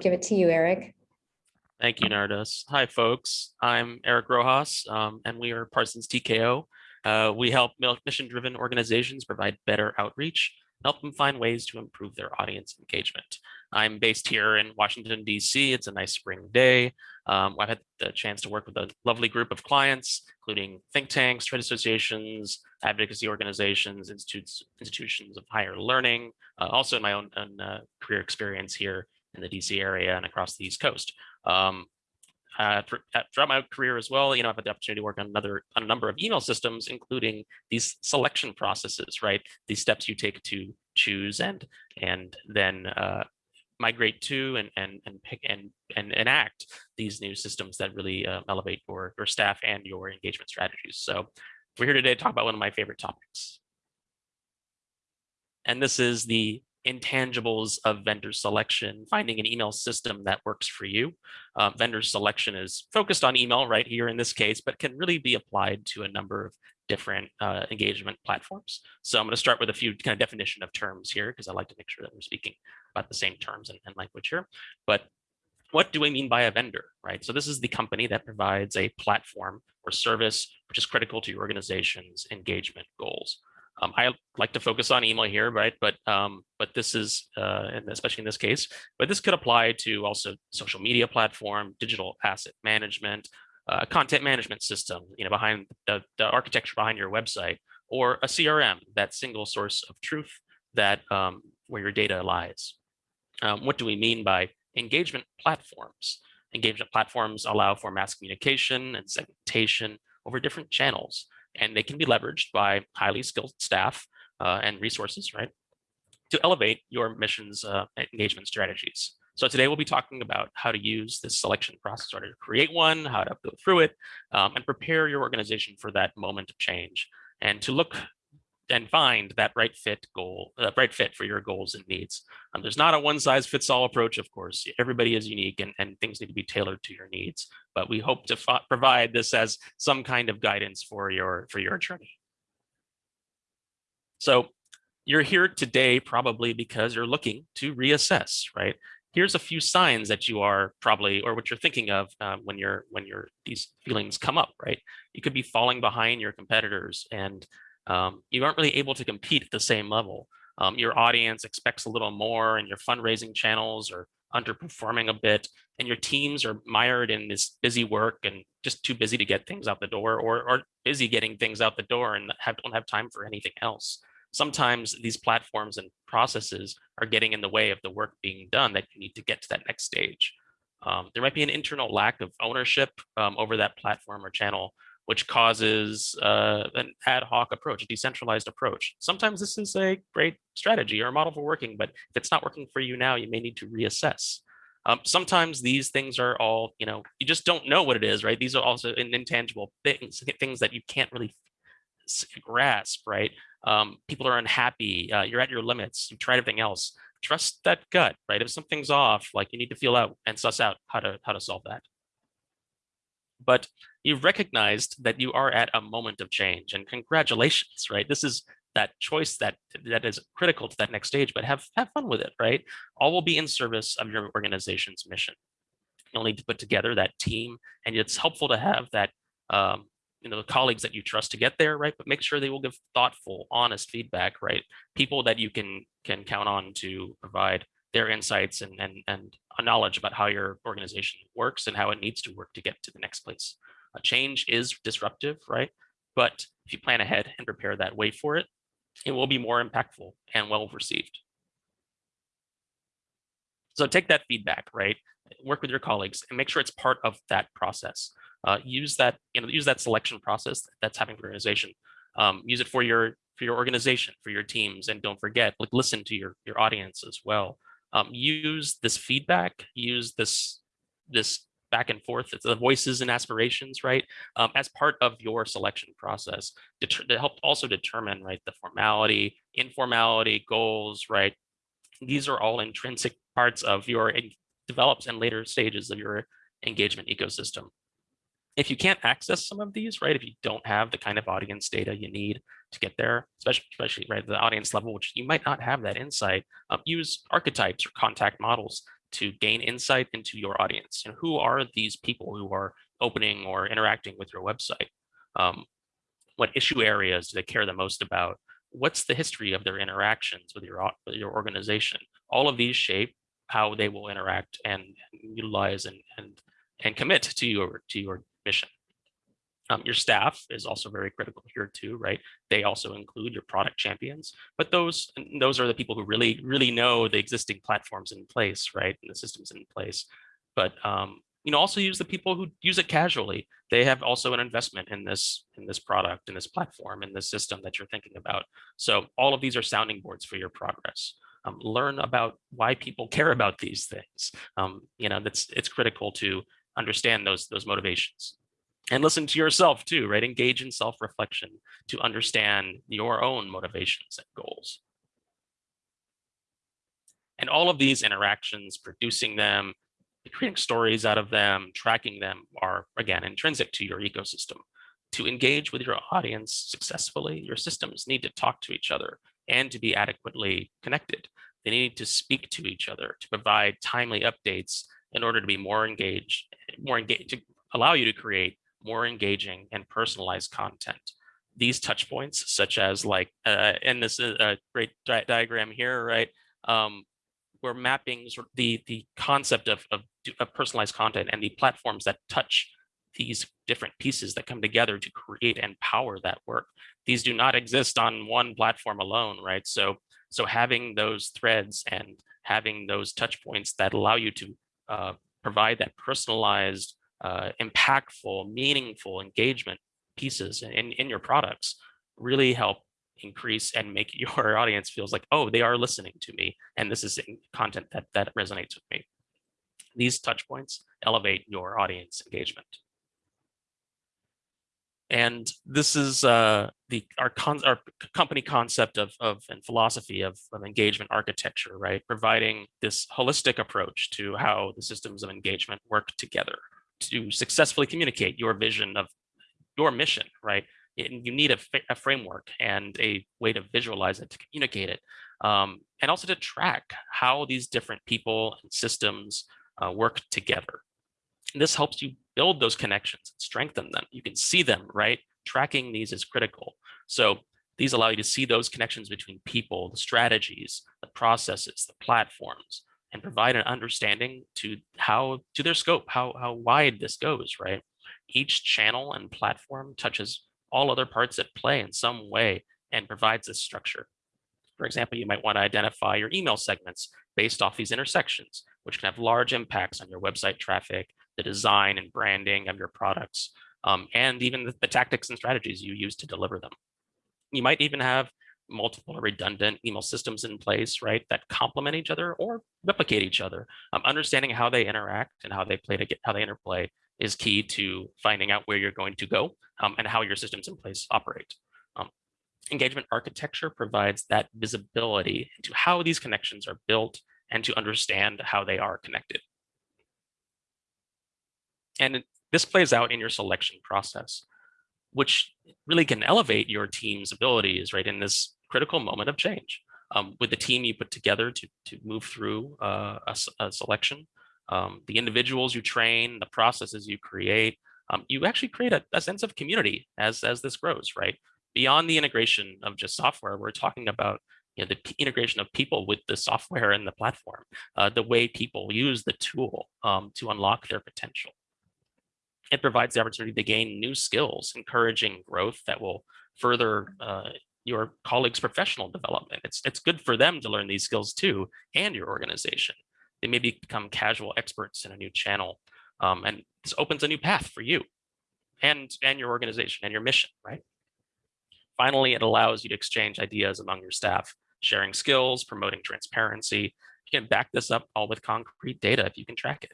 give it to you, Eric. Thank you, Nardos. Hi, folks. I'm Eric Rojas, um, and we are Parsons TKO. Uh, we help mission-driven organizations provide better outreach, help them find ways to improve their audience engagement. I'm based here in Washington, D.C. It's a nice spring day. Um, I've had the chance to work with a lovely group of clients, including think tanks, trade associations, advocacy organizations, institutes, institutions of higher learning, uh, also in my own, own uh, career experience here in the DC area and across the East Coast. Um, uh, throughout my career as well, you know, I've had the opportunity to work on another on a number of email systems, including these selection processes, right? These steps you take to choose and and then uh, migrate to and and and pick and and enact these new systems that really uh, elevate your your staff and your engagement strategies. So we're here today to talk about one of my favorite topics. And this is the intangibles of vendor selection, finding an email system that works for you. Uh, vendor selection is focused on email right here in this case, but can really be applied to a number of different uh, engagement platforms. So I'm going to start with a few kind of definition of terms here because I like to make sure that we're speaking about the same terms and, and language here. But what do we mean by a vendor, right? So this is the company that provides a platform or service which is critical to your organization's engagement goals. Um, I like to focus on email here, right? But um, but this is, uh, and especially in this case, but this could apply to also social media platform, digital asset management, uh, content management system, you know, behind the, the architecture behind your website, or a CRM, that single source of truth that um, where your data lies. Um, what do we mean by engagement platforms? Engagement platforms allow for mass communication and segmentation over different channels, and they can be leveraged by highly skilled staff uh, and resources, right, to elevate your mission's uh, engagement strategies. So today we'll be talking about how to use this selection process or to create one, how to go through it, um, and prepare your organization for that moment of change and to look and find that right fit goal, uh, right fit for your goals and needs. Um, there's not a one size fits all approach, of course. Everybody is unique and, and things need to be tailored to your needs. But we hope to provide this as some kind of guidance for your for your journey. So you're here today probably because you're looking to reassess, right? Here's a few signs that you are probably, or what you're thinking of um, when you're when you're these feelings come up, right? You could be falling behind your competitors and um, you aren't really able to compete at the same level. Um, your audience expects a little more and your fundraising channels are underperforming a bit and your teams are mired in this busy work and just too busy to get things out the door or, or busy getting things out the door and have, don't have time for anything else. Sometimes these platforms and processes are getting in the way of the work being done that you need to get to that next stage. Um, there might be an internal lack of ownership um, over that platform or channel which causes uh, an ad hoc approach, a decentralized approach. Sometimes this is a great strategy or a model for working, but if it's not working for you now, you may need to reassess. Um, sometimes these things are all, you know, you just don't know what it is, right? These are also intangible things, things that you can't really grasp, right? Um, people are unhappy, uh, you're at your limits, you've tried everything else. Trust that gut, right? If something's off, like you need to feel out and suss out how to how to solve that but you've recognized that you are at a moment of change and congratulations, right? This is that choice that that is critical to that next stage, but have, have fun with it, right? All will be in service of your organization's mission. You'll need to put together that team and it's helpful to have that, um, you know, the colleagues that you trust to get there, right? But make sure they will give thoughtful, honest feedback, right? People that you can can count on to provide their insights and, and, and knowledge about how your organization works and how it needs to work to get to the next place. A change is disruptive, right? But if you plan ahead and prepare that way for it, it will be more impactful and well received. So take that feedback, right? Work with your colleagues and make sure it's part of that process. Uh, use that, you know, use that selection process that's happening for your organization. Um, use it for your for your organization, for your teams, and don't forget, like listen to your your audience as well um, use this feedback, use this this back and forth, it's the voices and aspirations, right, um, as part of your selection process to help also determine, right, the formality, informality, goals, right. These are all intrinsic parts of your develops and later stages of your engagement ecosystem if you can't access some of these, right, if you don't have the kind of audience data you need to get there, especially, especially right the audience level, which you might not have that insight, um, use archetypes or contact models to gain insight into your audience and who are these people who are opening or interacting with your website. Um, what issue areas do they care the most about? What's the history of their interactions with your, your organization? All of these shape how they will interact and utilize and, and, and commit to your, to your mission. Um, your staff is also very critical here too, right? They also include your product champions, but those those are the people who really really know the existing platforms in place, right, and the systems in place. But um, you know, also use the people who use it casually. They have also an investment in this in this product, in this platform, in this system that you're thinking about. So all of these are sounding boards for your progress. Um, learn about why people care about these things. Um, you know, that's it's critical to understand those those motivations and listen to yourself too, right? Engage in self-reflection to understand your own motivations and goals. And all of these interactions, producing them, creating stories out of them, tracking them are, again, intrinsic to your ecosystem. To engage with your audience successfully, your systems need to talk to each other and to be adequately connected. They need to speak to each other to provide timely updates in order to be more engaged, more engaged, to allow you to create more engaging and personalized content. These touch points, such as like, uh, and this is a great di diagram here, right? Um, we're mapping the, the concept of, of, of personalized content and the platforms that touch these different pieces that come together to create and power that work. These do not exist on one platform alone, right? So, so having those threads and having those touch points that allow you to uh, provide that personalized uh, impactful, meaningful engagement pieces in, in your products really help increase and make your audience feels like, oh, they are listening to me. And this is content that, that resonates with me. These touch points elevate your audience engagement. And this is uh, the our, con our company concept of, of and philosophy of, of engagement architecture, right? Providing this holistic approach to how the systems of engagement work together to successfully communicate your vision of your mission, right? you need a, a, framework and a way to visualize it, to communicate it, um, and also to track how these different people and systems uh, work together. And this helps you build those connections, strengthen them. You can see them, right? Tracking these is critical. So these allow you to see those connections between people, the strategies, the processes, the platforms, and provide an understanding to how to their scope, how, how wide this goes, right? Each channel and platform touches all other parts at play in some way and provides this structure. For example, you might want to identify your email segments based off these intersections, which can have large impacts on your website traffic, the design and branding of your products, um, and even the, the tactics and strategies you use to deliver them. You might even have multiple redundant email systems in place, right, that complement each other or replicate each other. Um, understanding how they interact and how they play to get how they interplay is key to finding out where you're going to go um, and how your systems in place operate. Um, engagement architecture provides that visibility into how these connections are built and to understand how they are connected. And this plays out in your selection process, which really can elevate your team's abilities, right, in this critical moment of change. Um, with the team you put together to, to move through uh, a, a, selection, um, the individuals you train, the processes you create, um, you actually create a, a, sense of community as, as this grows, right? Beyond the integration of just software, we're talking about you know, the integration of people with the software and the platform, uh, the way people use the tool um, to unlock their potential. It provides the opportunity to gain new skills, encouraging growth that will further uh, your colleagues' professional development. It's, it's good for them to learn these skills too, and your organization. They may become casual experts in a new channel. Um, and this opens a new path for you and, and your organization and your mission, right? Finally, it allows you to exchange ideas among your staff, sharing skills, promoting transparency. You can back this up all with concrete data if you can track it.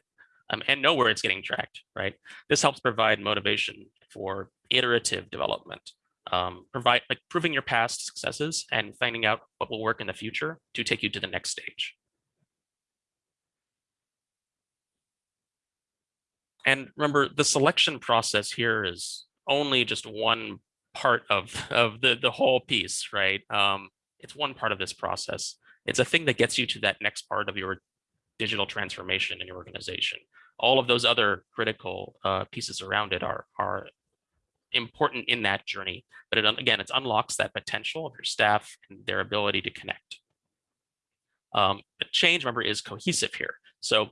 Um, and know where it's getting tracked, right? This helps provide motivation for iterative development um, provide like proving your past successes and finding out what will work in the future to take you to the next stage. And remember, the selection process here is only just one part of, of the, the whole piece, right? Um, it's one part of this process. It's a thing that gets you to that next part of your digital transformation in your organization. All of those other critical uh, pieces around it are, are important in that journey. But it, again, it unlocks that potential of your staff and their ability to connect. Um, but change, remember, is cohesive here. So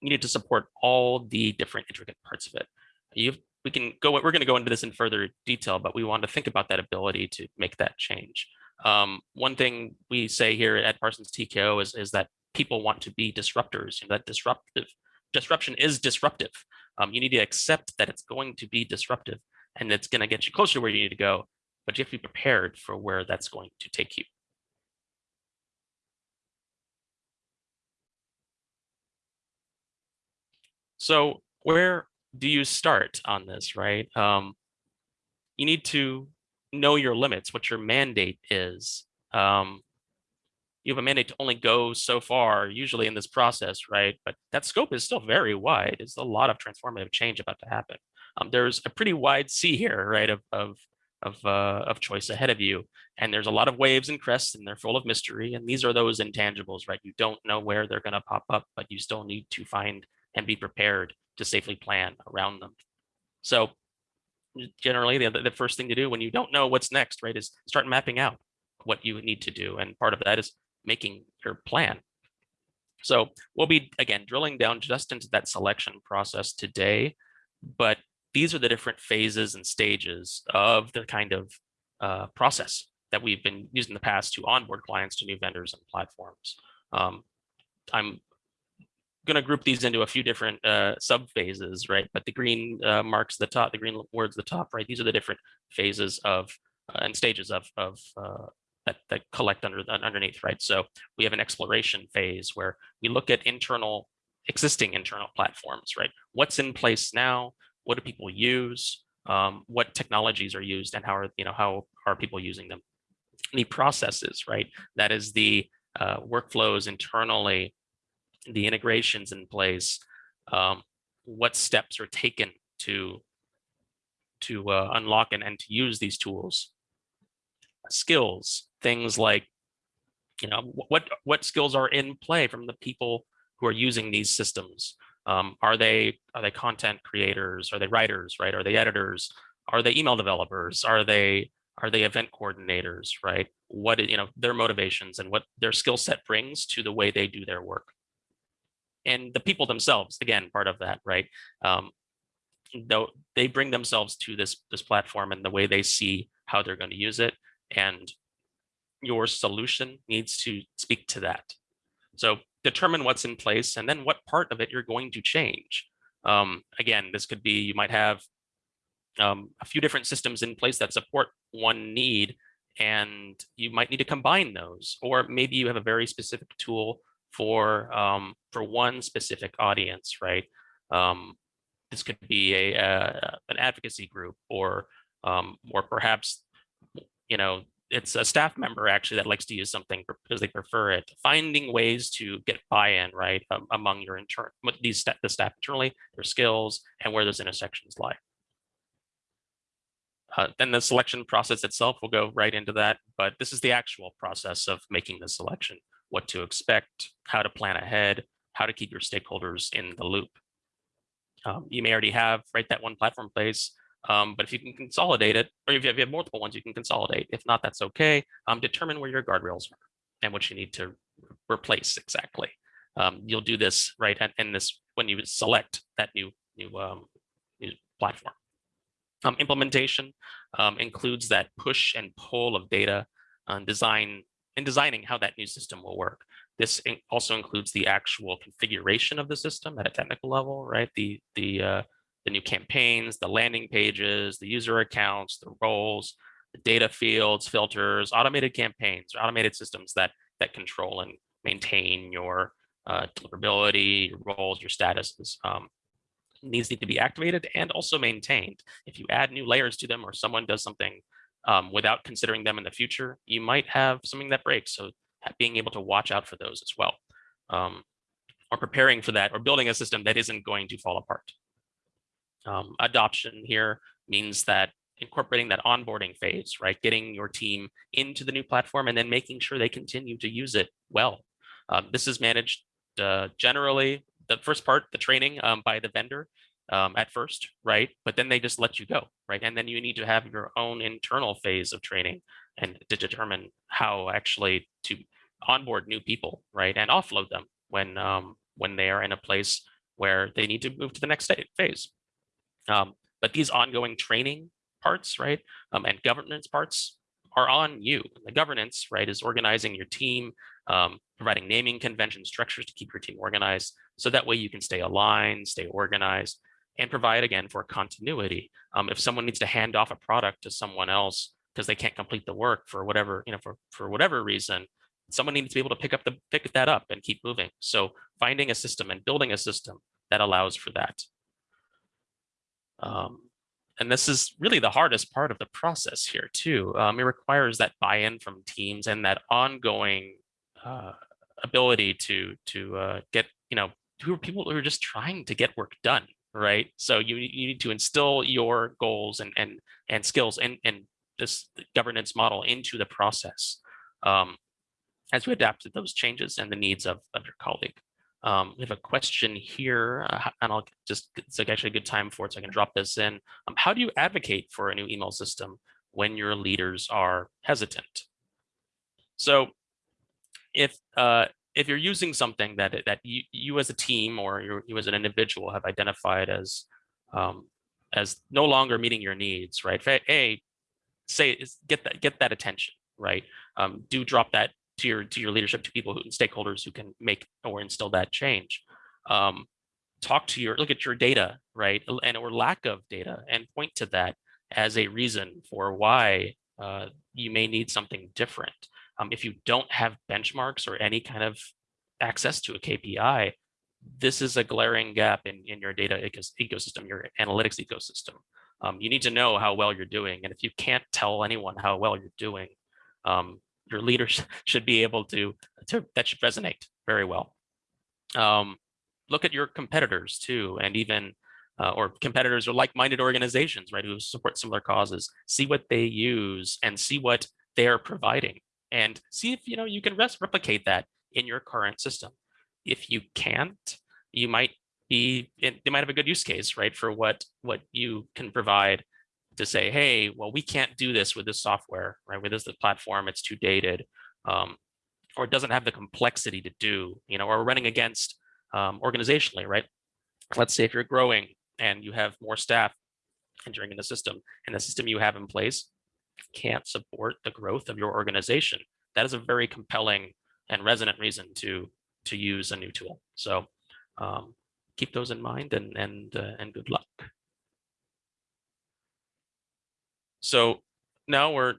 you need to support all the different intricate parts of it. You've, we can go, we're going to go into this in further detail, but we want to think about that ability to make that change. Um, one thing we say here at Parsons TKO is, is that people want to be disruptors. You know, that disruptive disruption is disruptive. Um, you need to accept that it's going to be disruptive and it's going to get you closer to where you need to go, but you have to be prepared for where that's going to take you. So where do you start on this, right? Um, you need to know your limits, what your mandate is. Um, you have a mandate to only go so far, usually in this process, right? But that scope is still very wide. There's a lot of transformative change about to happen. Um, there's a pretty wide sea here, right, of of of, uh, of choice ahead of you. And there's a lot of waves and crests and they're full of mystery. And these are those intangibles, right? You don't know where they're going to pop up, but you still need to find and be prepared to safely plan around them. So generally the, the first thing to do when you don't know what's next, right, is start mapping out what you need to do. And part of that is making your plan. So we'll be, again, drilling down just into that selection process today, but these are the different phases and stages of the kind of uh, process that we've been using in the past to onboard clients to new vendors and platforms. Um, I'm going to group these into a few different uh, sub phases, right? But the green uh, marks the top, the green words the top, right? These are the different phases of uh, and stages of of uh, that that collect under underneath, right? So we have an exploration phase where we look at internal existing internal platforms, right? What's in place now? What do people use? Um, what technologies are used, and how are you know how are people using them? The processes, right? That is the uh, workflows internally the integrations in place, um, what steps are taken to to uh, unlock and, and to use these tools. Skills, things like, you know, what what skills are in play from the people who are using these systems. Um, are they are they content creators? Are they writers? Right? Are they editors? Are they email developers? Are they are they event coordinators? Right? What you know their motivations and what their skill set brings to the way they do their work and the people themselves, again, part of that, right? Um, though they bring themselves to this this platform and the way they see how they're going to use it, and your solution needs to speak to that. So determine what's in place and then what part of it you're going to change. Um, again, this could be you might have um, a few different systems in place that support one need, and you might need to combine those, or maybe you have a very specific tool for um, for one specific audience, right? Um, this could be a, a an advocacy group, or um, or perhaps you know it's a staff member actually that likes to use something because they prefer it. Finding ways to get buy-in, right, um, among your intern, these the staff internally, their skills, and where those intersections lie. Uh, then the selection process itself will go right into that, but this is the actual process of making the selection what to expect, how to plan ahead, how to keep your stakeholders in the loop. Um, you may already have right that one platform place, um, but if you can consolidate it, or if you have multiple ones, you can consolidate. If not, that's okay. Um, determine where your guardrails are and what you need to replace exactly. Um, you'll do this right in this when you select that new new, um, new platform. Um, implementation includes that push and pull of data, uh, design in designing how that new system will work. This also includes the actual configuration of the system at a technical level, right? The the uh, the new campaigns, the landing pages, the user accounts, the roles, the data fields, filters, automated campaigns, or automated systems that that control and maintain your uh, deliverability, your roles, your statuses. Um, these need to be activated and also maintained. If you add new layers to them or someone does something um, without considering them in the future, you might have something that breaks. So being able to watch out for those as well. Um, or preparing for that or building a system that isn't going to fall apart. Um, adoption here means that incorporating that onboarding phase, right? Getting your team into the new platform and then making sure they continue to use it well. Um, this is managed uh, generally the first part, the training um, by the vendor um, at first, right? But then they just let you go, right? And then you need to have your own internal phase of training and to determine how actually to onboard new people, right? And offload them when um, when they are in a place where they need to move to the next phase. Um, but these ongoing training parts, right, um, and governance parts are on you. The governance, right, is organizing your team, um, providing naming convention structures to keep your team organized. So that way you can stay aligned, stay organized, and provide again for continuity. Um, if someone needs to hand off a product to someone else because they can't complete the work for whatever, you know, for, for whatever reason, someone needs to be able to pick up the pick that up and keep moving. So finding a system and building a system that allows for that. Um, and this is really the hardest part of the process here too. Um, it requires that buy-in from teams and that ongoing uh, ability to to uh, get you know who are people who are just trying to get work done, right? So you you need to instill your goals and and and skills and and this governance model into the process um, as we adapt to those changes and the needs of, of your colleague. Um, we have a question here, uh, and I'll just, it's like actually a good time for it, so I can drop this in. Um, how do you advocate for a new email system when your leaders are hesitant? So if uh, if you're using something that that you, you as a team or you, as an individual have identified as um, as no longer meeting your needs, right? A, say get that get that attention, right? Um, do drop that to your to your leadership to people who stakeholders who can make or instill that change. Um, talk to your look at your data right and or lack of data and point to that as a reason for why uh, you may need something different. Um, if you don't have benchmarks or any kind of access to a kpi this is a glaring gap in, in your data ecosystem your analytics ecosystem. Um, you need to know how well you're doing and if you can't tell anyone how well you're doing um, your leaders should be able to, to that should resonate very well. Um, look at your competitors too, and even uh, or competitors or like-minded organizations, right, who support similar causes. See what they use and see what they're providing, and see if you know you can replicate that in your current system. If you can't, you might be they might have a good use case, right, for what what you can provide to say, hey, well, we can't do this with this software, right? With this platform, it's too dated, um, or it doesn't have the complexity to do, you know, or we're running against um, organizationally, right? Let's say if you're growing and you have more staff entering in the system, and the system you have in place can't support the growth of your organization. That is a very compelling and resonant reason to to use a new tool. So um, keep those in mind and and uh, and good luck. So now we're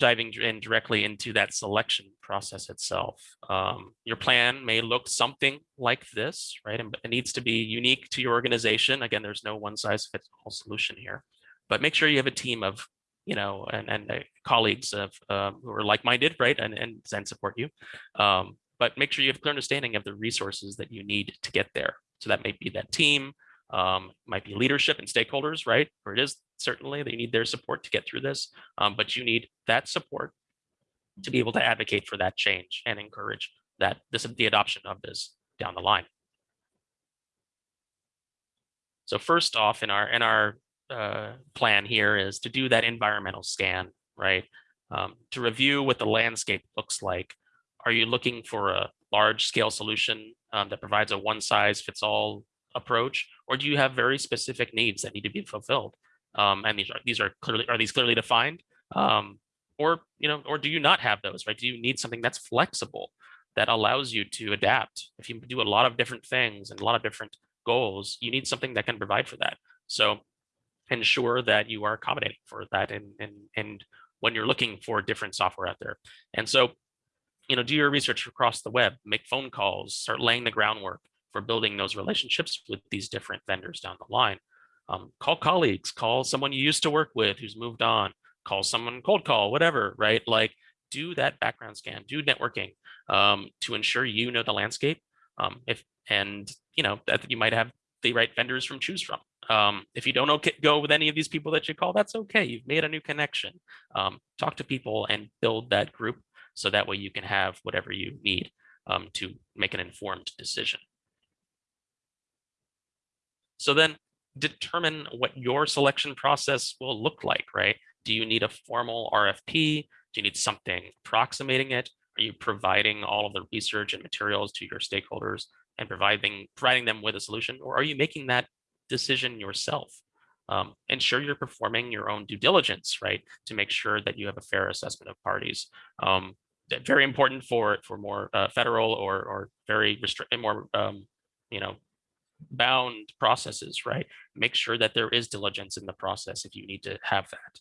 diving in directly into that selection process itself. Um, your plan may look something like this, right? And it needs to be unique to your organization. Again, there's no one size fits all solution here, but make sure you have a team of, you know, and, and uh, colleagues of um, who are like-minded, right? And, and, and support you. Um, but make sure you have clear understanding of the resources that you need to get there. So that may be that team, um, might be leadership and stakeholders, right? Or it is certainly they need their support to get through this, um, but you need that support to be able to advocate for that change and encourage that this the adoption of this down the line. So first off, in our in our uh, plan here is to do that environmental scan, right? Um, to review what the landscape looks like. Are you looking for a large scale solution um, that provides a one size fits all approach, or do you have very specific needs that need to be fulfilled? Um, and these are these are clearly are these clearly defined, um, or you know, or do you not have those? Right? Do you need something that's flexible that allows you to adapt? If you do a lot of different things and a lot of different goals, you need something that can provide for that. So ensure that you are accommodating for that and and and when you're looking for different software out there. And so, you know, do your research across the web, make phone calls, start laying the groundwork for building those relationships with these different vendors down the line. Um, call colleagues, call someone you used to work with who's moved on, call someone cold call, whatever, right? Like do that background scan, do networking um, to ensure you know the landscape. Um, if and you know that you might have the right vendors from choose from. Um, if you don't okay, go with any of these people that you call, that's okay. You've made a new connection. Um, talk to people and build that group so that way you can have whatever you need. um, to make an informed decision. So then determine what your selection process will look like, right? Do you need a formal RFP? Do you need something approximating it? Are you providing all of the research and materials to your stakeholders and providing providing them with a solution, or are you making that decision yourself? Um, ensure you're performing your own due diligence, right, to make sure that you have a fair assessment of parties. Um, very important for for more uh, federal or or very restrict more um, you know bound processes, right? Make sure that there is diligence in the process if you need to have that.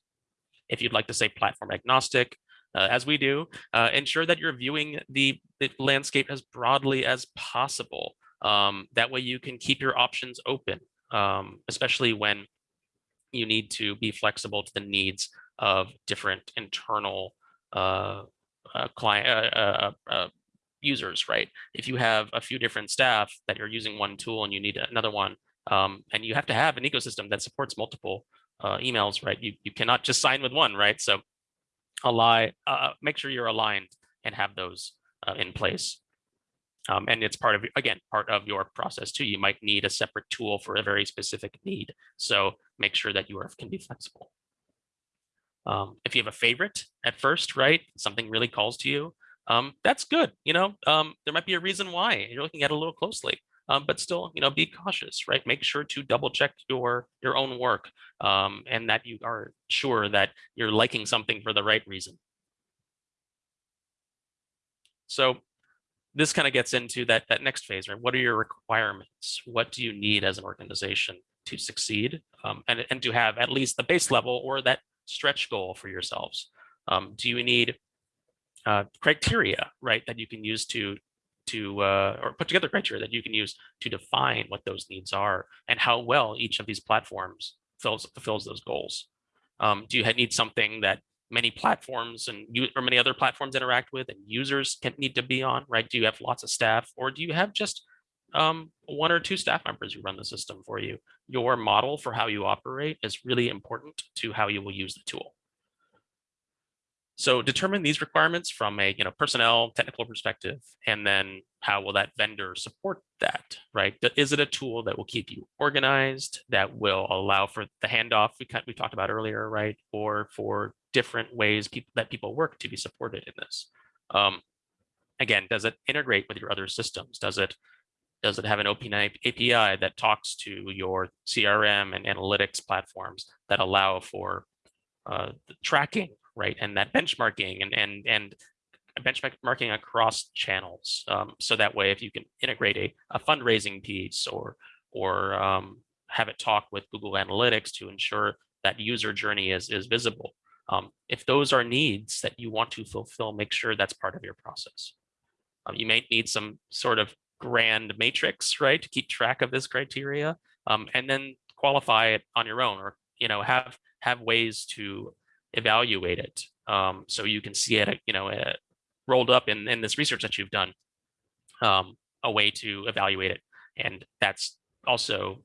If you'd like to say platform agnostic, uh, as we do, uh, ensure that you're viewing the, the, landscape as broadly as possible. Um, that way you can keep your options open, um, especially when you need to be flexible to the needs of different internal uh, uh client uh, uh, users, right? If you have a few different staff that you're using one tool and you need another one, um, and you have to have an ecosystem that supports multiple emails, right? You, you cannot just sign with one, right? So align, uh, make sure you're aligned and have those uh, in place. Um, and it's part of, again, part of your process too. You might need a separate tool for a very specific need. So make sure that you are, can be flexible. Um, if you have a favorite at first, right, something really calls to you, um, that's good. You know, um, there might be a reason why you're looking at it a little closely um, but still, you know, be cautious, right? Make sure to double check your your own work um, and that you are sure that you're liking something for the right reason. So this kind of gets into that that next phase, right? What are your requirements? What do you need as an organization to succeed um, and, and to have at least the base level or that stretch goal for yourselves? Um, do you need uh, criteria, right, that you can use to to uh, or put together criteria that you can use to define what those needs are and how well each of these platforms fills, fulfills those goals. Um, do you need something that many platforms and you or many other platforms interact with and users can need to be on, right? Do you have lots of staff or do you have just um, one or two staff members who run the system for you? Your model for how you operate is really important to how you will use the tool. So determine these requirements from a you know personnel technical perspective, and then how will that vendor support that, right? Is it a tool that will keep you organized, that will allow for the handoff we we talked about earlier, right? Or for different ways people that people work to be supported in this. Um, again, does it integrate with your other systems? Does it does it have an open API that talks to your CRM and analytics platforms that allow for uh, tracking right? And that benchmarking and and and benchmarking across channels. Um, so that way, if you can integrate a, a fundraising piece or or um, have it talk with Google Analytics to ensure that user journey is is visible. Um, if those are needs that you want to fulfill, make sure that's part of your process. Um, you may need some sort of grand matrix, right, to keep track of this criteria, um, and then qualify it on your own, or you know have have ways to evaluate it. Um, so you can see it, you know, uh, rolled up in, in this research that you've done, um, a way to evaluate it. And that's also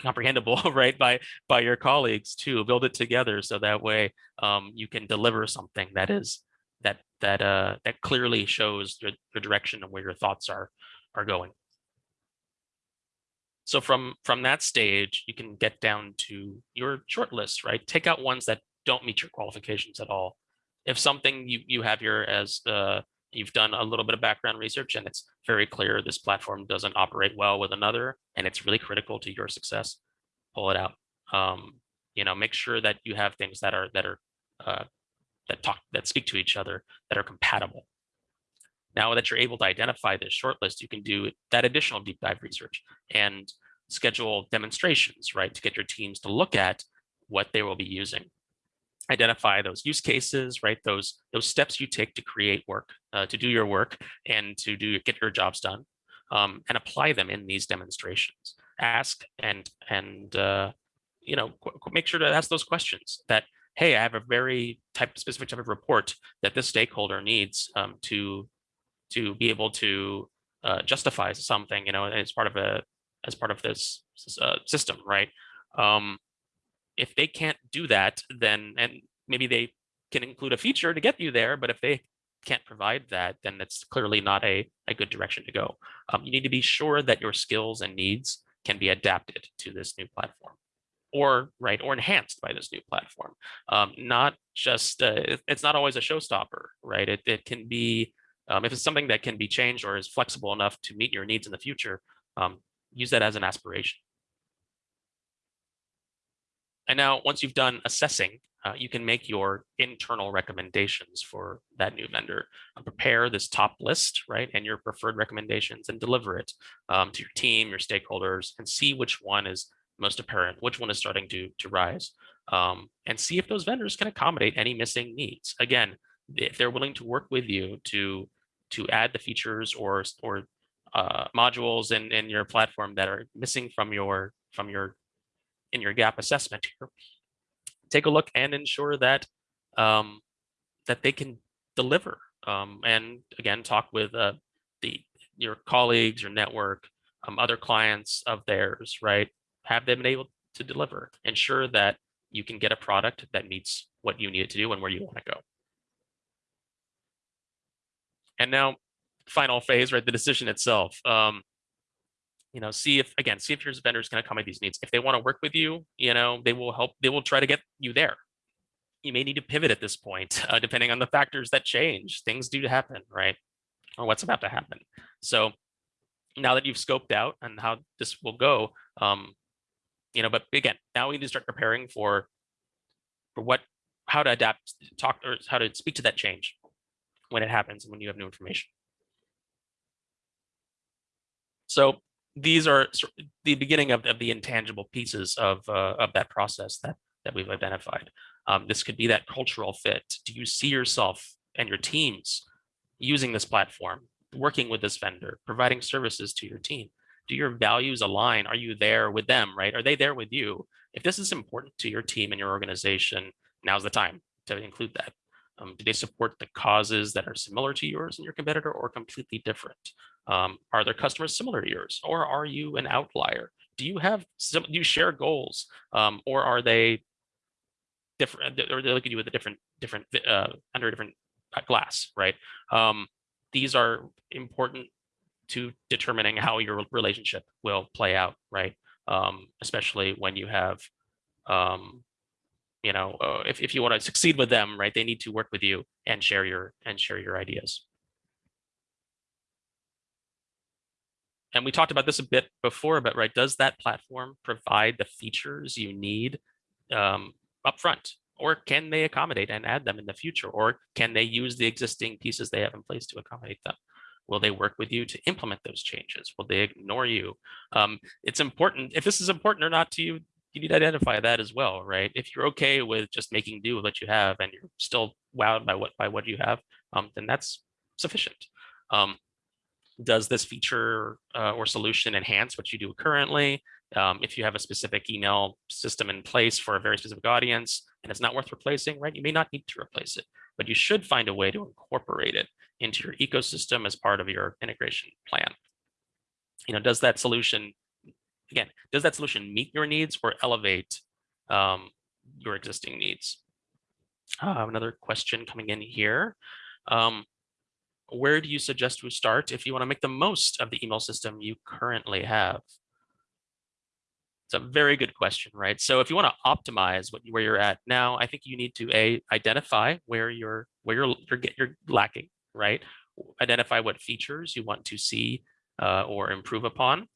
comprehensible, right, by by your colleagues to build it together, so that way um, you can deliver something that is that that uh, that clearly shows your direction and where your thoughts are are going. So from from that stage, you can get down to your short list, right? Take out ones that don't meet your qualifications at all. If something you, you have here as uh, you've done a little bit of background research and it's very clear this platform doesn't operate well with another and it's really critical to your success, pull it out. Um, you know, make sure that you have things that are that are uh, that talk that speak to each other that are compatible. Now that you're able to identify this shortlist, you can do that additional deep dive research and schedule demonstrations, right, to get your teams to look at what they will be using identify those use cases, right? Those those steps you take to create work, uh, to do your work, and to do get your jobs done, um, and apply them in these demonstrations. Ask and and uh, you know make sure to ask those questions. That hey, I have a very type specific type of report that this stakeholder needs um, to to be able to uh, justify something, you know, as part of a as part of this uh, system, right? Um, if they can't do that, then and maybe they can include a feature to get you there, but if they can't provide that, then that's clearly not a, a good direction to go. Um, you need to be sure that your skills and needs can be adapted to this new platform or right or enhanced by this new platform. Um, not just uh, it's not always a showstopper right? It, it can be um, if it's something that can be changed or is flexible enough to meet your needs in the future um, use that as an aspiration and now once you've done assessing uh, you can make your internal recommendations for that new vendor. Uh, prepare this top list, right, and your preferred recommendations and deliver it um, to your team, your stakeholders, and see which one is most apparent, which one is starting to, to rise, um, and see if those vendors can accommodate any missing needs. Again, if they're willing to work with you to to add the features or or uh, modules in, in your platform that are missing from your from your in your gap assessment here, take a look and ensure that um, that they can deliver. Um, and again, talk with uh, the your colleagues, your network, um, other clients of theirs, right? Have them been able to deliver. Ensure that you can get a product that meets what you need to do and where you want to go. And now, final phase, right? The decision itself. Um, you know, see if again, see if your vendors can accommodate these needs. If they want to work with you, you know, they will help. They will try to get you there. You may need to pivot at this point, uh, depending on the factors that change. Things do happen, right? Or what's about to happen. So now that you've scoped out and how this will go, um, you know, but again, now we need to start preparing for for what, how to adapt, talk, or how to speak to that change when it happens and when you have new information. So these are the beginning of, of the intangible pieces of, uh, of that process that, that we've identified. Um, this could be that cultural fit. Do you see yourself and your teams using this platform, working with this vendor, providing services to your team? Do your values align? Are you there with them, right? Are they there with you? If this is important to your team and your organization, now's the time to include that. Um, do they support the causes that are similar to yours and your competitor or completely different? Um, are their customers similar to yours or are you an outlier? Do you have some, do you share goals um, or are they different or they look at you with a different, different, uh, under a different uh, glass, right? Um, these are important to determining how your relationship will play out, right? Um, especially when you have, um, you know, uh, if, if you want to succeed with them, right, they need to work with you and share your and share your ideas. and we talked about this a bit before, but right, does that platform provide the features you need um, upfront? Or can they accommodate and add them in the future? Or can they use the existing pieces they have in place to accommodate them? Will they work with you to implement those changes? Will they ignore you? Um, it's important, if this is important or not to you, you need to identify that as well, right? If you're okay with just making do with what you have and you're still wowed by what by what you have, um, then that's sufficient. Um, does this feature uh, or solution enhance what you do currently? Um, if you have a specific email system in place for a very specific audience and it's not worth replacing, right, you may not need to replace it, but you should find a way to incorporate it into your ecosystem as part of your integration plan. You know, does that solution, again, does that solution meet your needs or elevate um, your existing needs? Uh, another question coming in here. Um, where do you suggest we start if you want to make the most of the email system you currently have? It's a very good question, right? So if you want to optimize what where you're at now, I think you need to a identify where you're where you're you're, you're lacking, right? Identify what features you want to see uh, or improve upon.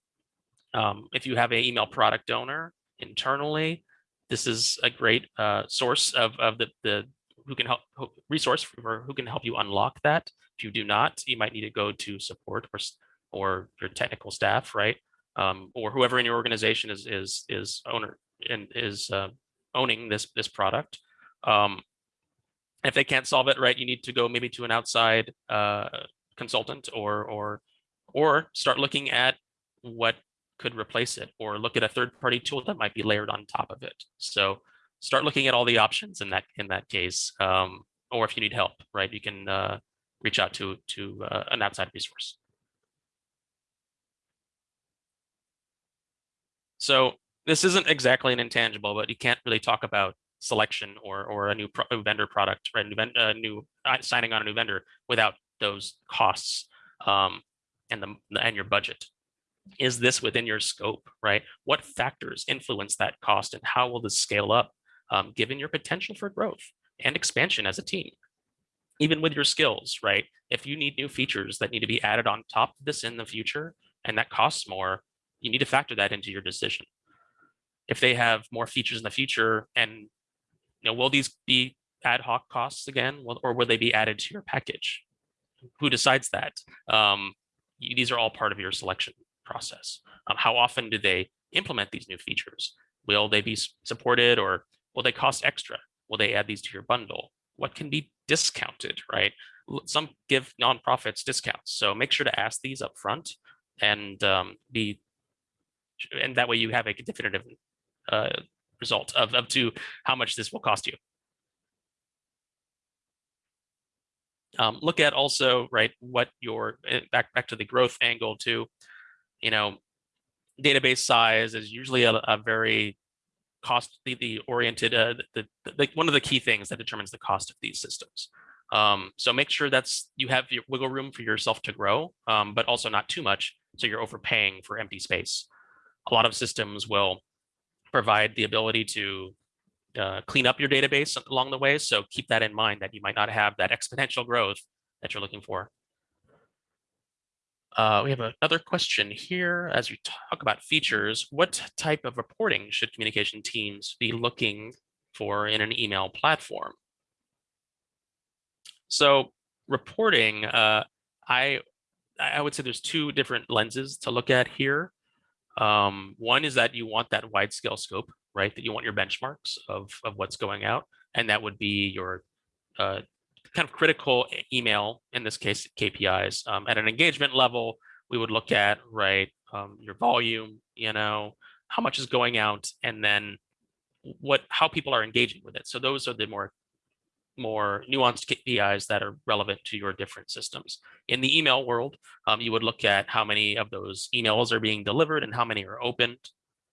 Um, if you have an email product owner internally, this is a great uh, source of of the the who can help resource for who can help you unlock that. If you do not, you might need to go to support or, or your technical staff, right? Um, or whoever in your organization is is is owner and is uh, owning this this product. Um, if they can't solve it, right, you need to go maybe to an outside uh, consultant or or or start looking at what could replace it or look at a third party tool that might be layered on top of it. So start looking at all the options in that in that case. Um, or if you need help, right, you can uh, reach out to, to uh, an outside resource. So this isn't exactly an intangible, but you can't really talk about selection or or a new pro vendor product, right? New, uh, new uh, signing on a new vendor without those costs um, and the and your budget. Is this within your scope, right? What factors influence that cost, and how will this scale up, um, given your potential for growth and expansion as a team? Even with your skills, right? If you need new features that need to be added on top of this in the future, and that costs more, you need to factor that into your decision. If they have more features in the future and you know, will these be ad hoc costs again, or will they be added to your package? Who decides that? Um, these are all part of your selection process. Um, how often do they implement these new features? Will they be supported or will they cost extra? Will they add these to your bundle? What can be discounted, right? Some give nonprofits discounts. So make sure to ask these up front and um, be, and that way you have a definitive uh, result of, of to how much this will cost you. Um, look at also, right, what your, eh, back, back to the growth angle too, you know, database size is usually a, a very costly oriented, uh, the, the, the, one of the key things that determines the cost of these systems. Um, so make sure that's you have your wiggle room for yourself to grow, um, but also not too much. So you're overpaying for empty space. A lot of systems will provide the ability to uh, clean up your database along the way. So keep that in mind that you might not have that exponential growth that you're looking for. Uh, we have another question here as we talk about features. What type of reporting should communication teams be looking for in an email platform? So reporting, uh, I I would say there's two different lenses to look at here. Um, one is that you want that wide scale scope, right? That you want your benchmarks of, of what's going out. And that would be your uh, kind of critical email, in this case, KPIs. Um, at an engagement level, we would look at, right, um, your volume, you know, how much is going out, and then what how people are engaging with it. So those are the more more nuanced KPIs that are relevant to your different systems. In the email world, um, you would look at how many of those emails are being delivered and how many are opened,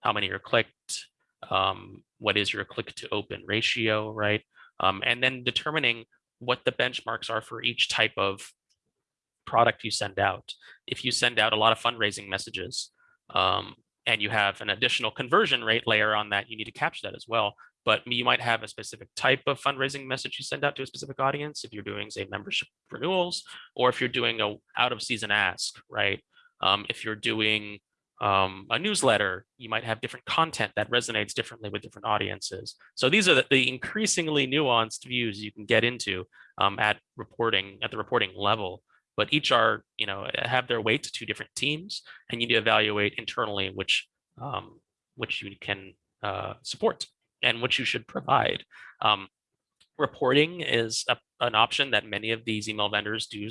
how many are clicked, um, what is your click to open ratio, right? Um, and then determining what the benchmarks are for each type of product you send out. If you send out a lot of fundraising messages um, and you have an additional conversion rate layer on that, you need to capture that as well but you might have a specific type of fundraising message you send out to a specific audience if you're doing say membership renewals or if you're doing a out of season ask right um, if you're doing um, a newsletter you might have different content that resonates differently with different audiences. So these are the, the increasingly nuanced views you can get into um, at reporting at the reporting level. But each are you know have their weight to two different teams and you need to evaluate internally which um, which you can uh, support and which you should provide. Um, reporting is a, an option that many of these email vendors do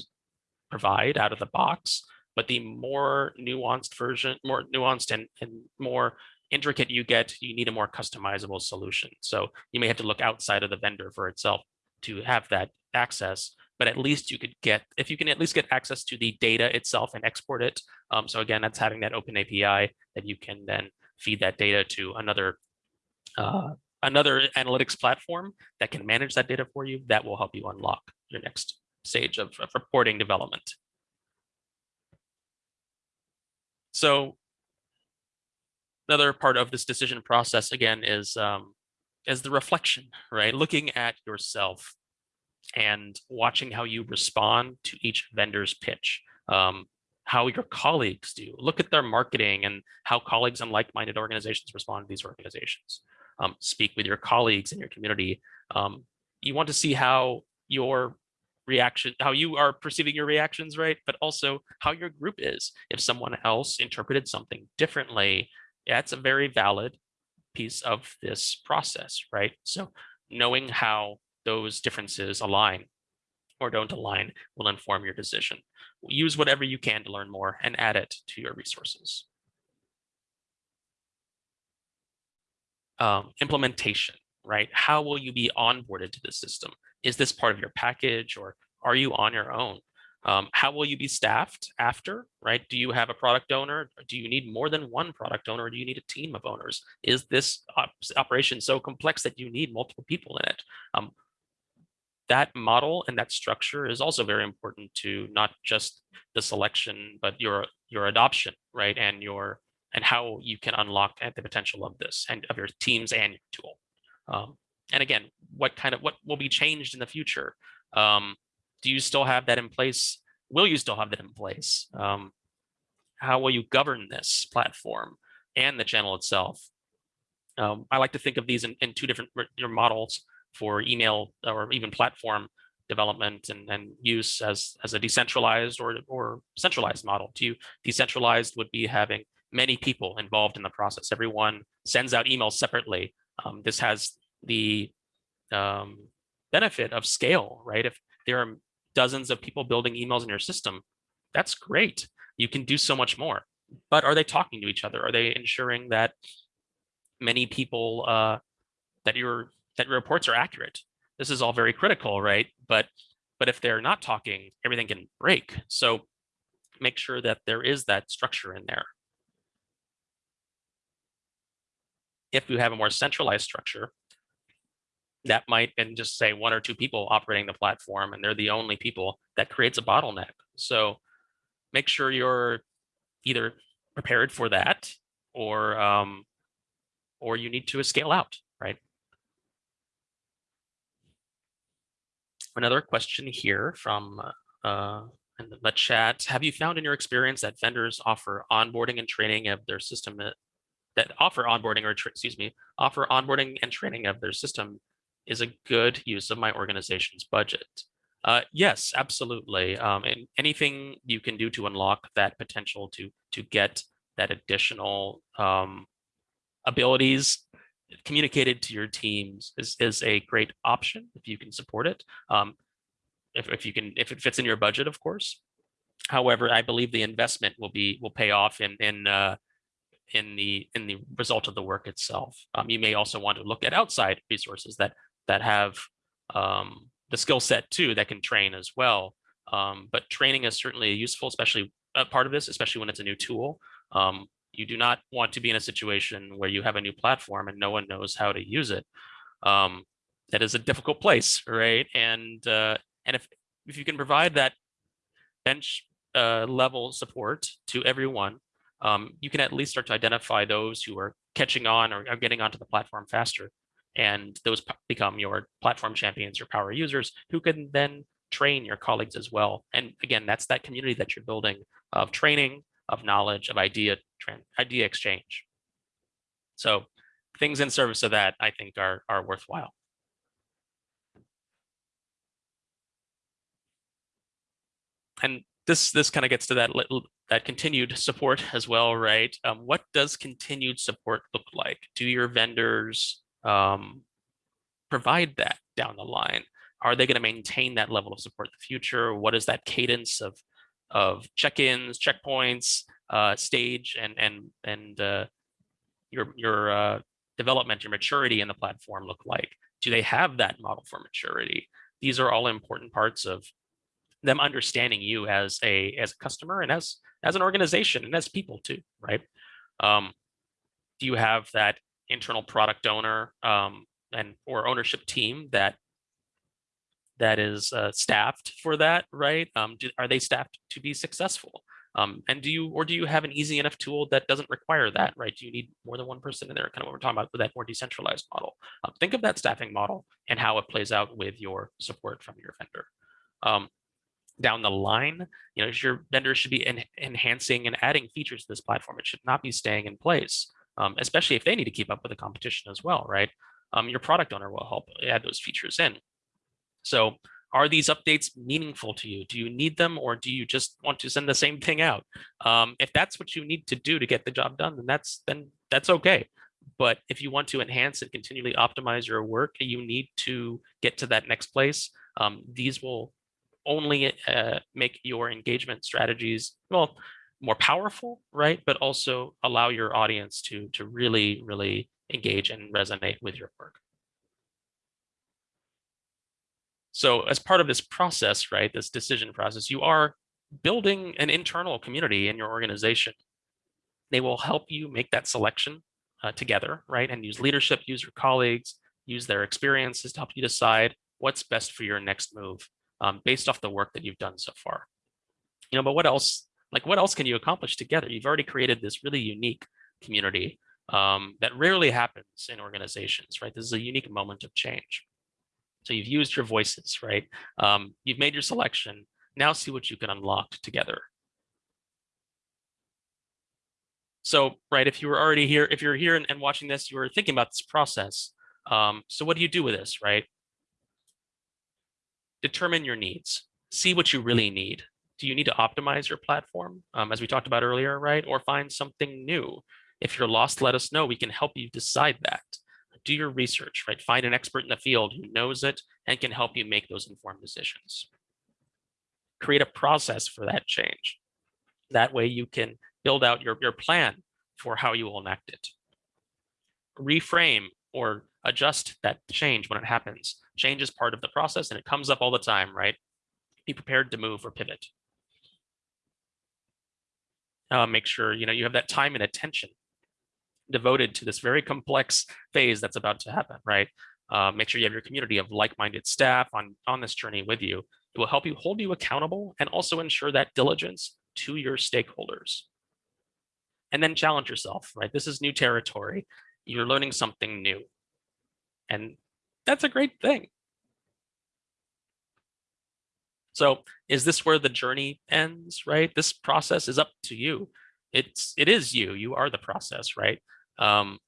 provide out of the box, but the more nuanced version, more nuanced and, and more intricate you get, you need a more customizable solution. So you may have to look outside of the vendor for itself to have that access, but at least you could get, if you can at least get access to the data itself and export it. Um, so again, that's having that open API that you can then feed that data to another uh, another analytics platform that can manage that data for you, that will help you unlock your next stage of, of reporting development. So another part of this decision process, again, is, um, is the reflection, right? Looking at yourself and watching how you respond to each vendor's pitch. Um, how your colleagues do. Look at their marketing and how colleagues and like-minded organizations respond to these organizations um, speak with your colleagues in your community. Um, you want to see how your reaction, how you are perceiving your reactions, right? But also how your group is. If someone else interpreted something differently, that's a very valid piece of this process, right? So knowing how those differences align or don't align will inform your decision. Use whatever you can to learn more and add it to your resources. um, implementation, right? How will you be onboarded to the system? Is this part of your package or are you on your own? Um, how will you be staffed after, right? Do you have a product owner? Do you need more than one product owner? Do you need a team of owners? Is this op operation so complex that you need multiple people in it? Um, that model and that structure is also very important to not just the selection, but your your adoption, right? And your and how you can unlock the potential of this and of your teams and your tool. Um, and again, what kind of what will be changed in the future? Um, do you still have that in place? Will you still have that in place? Um, how will you govern this platform and the channel itself? Um, I like to think of these in, in two different models for email or even platform development and, and use as, as a decentralized or, or centralized model. To you, decentralized would be having many people involved in the process. Everyone sends out emails separately. Um, this has the um, benefit of scale, right? If there are dozens of people building emails in your system, that's great. You can do so much more. But are they talking to each other? Are they ensuring that many people uh, that your that your reports are accurate? This is all very critical, right? But but if they're not talking, everything can break. So make sure that there is that structure in there. If you have a more centralized structure, that might and just say one or two people operating the platform and they're the only people that creates a bottleneck. So make sure you're either prepared for that or um, or you need to scale out, right? Another question here from uh, in the chat. Have you found in your experience that vendors offer onboarding and training of their system uh, that offer onboarding or excuse me, offer onboarding and training of their system is a good use of my organization's budget? Uh, yes, absolutely. Um, and anything you can do to unlock that potential to to get that additional um, abilities communicated to your teams is, is a great option if you can support it. Um, if, if you can, if it fits in your budget, of course. However, I believe the investment will be will pay off in in uh, in the in the result of the work itself. Um, you may also want to look at outside resources that that have um, the skill set too that can train as well. Um, but training is certainly useful, especially a part of this, especially when it's a new tool. Um, you do not want to be in a situation where you have a new platform and no one knows how to use it. Um, that is a difficult place, right? And uh, and if if you can provide that bench uh, level support to everyone, um, you can at least start to identify those who are catching on or are getting onto the platform faster and those become your platform champions, your power users who can then train your colleagues as well. And again, that's that community that you're building of training, of knowledge, of idea, idea exchange. So things in service of that, I think are, are worthwhile. And this this kind of gets to that little that continued support as well, right? Um, what does continued support look like? Do your vendors um, provide that down the line? Are they going to maintain that level of support in the future? What is that cadence of of check-ins, checkpoints, uh, stage, and and and uh, your your uh, development, your maturity in the platform look like? Do they have that model for maturity? These are all important parts of them understanding you as a as a customer and as as an organization and as people too, right? Um, do you have that internal product owner um, and or ownership team that that is uh, staffed for that, right? Um, do, are they staffed to be successful? Um, and do you or do you have an easy enough tool that doesn't require that, right? Do you need more than one person in there? Kind of what we're talking about with that more decentralized model. Um, think of that staffing model and how it plays out with your support from your vendor. Um, down the line, you know, your vendor should be en enhancing and adding features to this platform. It should not be staying in place um, especially if they need to keep up with the competition as well, right? Um, your product owner will help add those features in. So are these updates meaningful to you? Do you need them or do you just want to send the same thing out? Um, if that's what you need to do to get the job done, then that's then that's okay. But if you want to enhance and continually optimize your work, you need to get to that next place. Um, these will only uh, make your engagement strategies, well, more powerful, right? But also allow your audience to to really, really engage and resonate with your work. So as part of this process, right, this decision process, you are building an internal community in your organization. They will help you make that selection uh, together, right? And use leadership, use your colleagues, use their experiences to help you decide what's best for your next move um, based off the work that you've done so far. You know, but what else, like what else can you accomplish together? You've already created this really unique community um, that rarely happens in organizations, right? This is a unique moment of change. So you've used your voices, right? Um, you've made your selection. Now see what you can unlock together. So, right, if you were already here, if you're here and, and watching this, you were thinking about this process. Um, so what do you do with this, right? Determine your needs. See what you really need. Do you need to optimize your platform, um, as we talked about earlier, right? Or find something new? If you're lost, let us know. We can help you decide that. Do your research, right? Find an expert in the field who knows it and can help you make those informed decisions. Create a process for that change. That way you can build out your, your plan for how you will enact it. Reframe or adjust that change when it happens. Change is part of the process and it comes up all the time, right? Be prepared to move or pivot. Uh, make sure you know you have that time and attention devoted to this very complex phase that's about to happen, right? Uh, make sure you have your community of like-minded staff on, on this journey with you. It will help you hold you accountable and also ensure that diligence to your stakeholders and then challenge yourself, right? This is new territory. You're learning something new. And that's a great thing. So is this where the journey ends, right? This process is up to you. It's, it is you, you are the process, right? Um,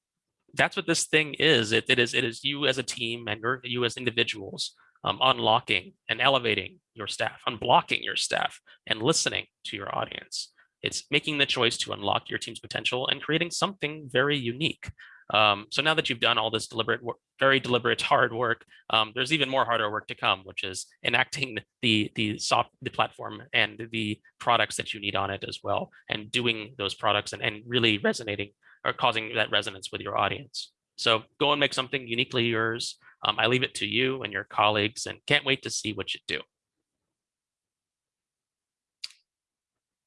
that's what this thing is. It, it is, it is you as a team and you as individuals um, unlocking and elevating your staff, unblocking your staff and listening to your audience. It's making the choice to unlock your team's potential and creating something very unique. Um, so now that you've done all this deliberate, very deliberate, hard work, um, there's even more harder work to come, which is enacting the the soft the platform and the products that you need on it as well, and doing those products and, and really resonating or causing that resonance with your audience. So go and make something uniquely yours. Um, I leave it to you and your colleagues, and can't wait to see what you do.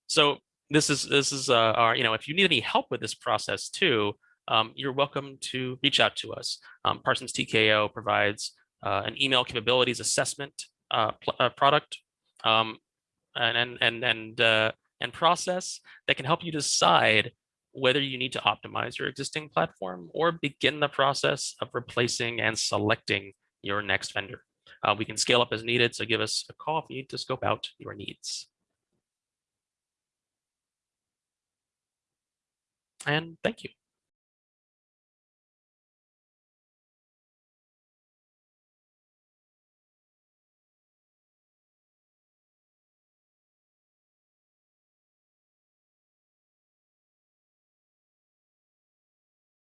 So this is this is uh, our, you know, if you need any help with this process too, um, you're welcome to reach out to us. Um, Parsons TKO provides uh, an email capabilities assessment uh, uh, product um, and and and and, uh, and process that can help you decide whether you need to optimize your existing platform or begin the process of replacing and selecting your next vendor. Uh, we can scale up as needed, so give us a call if you need to scope out your needs. and thank you.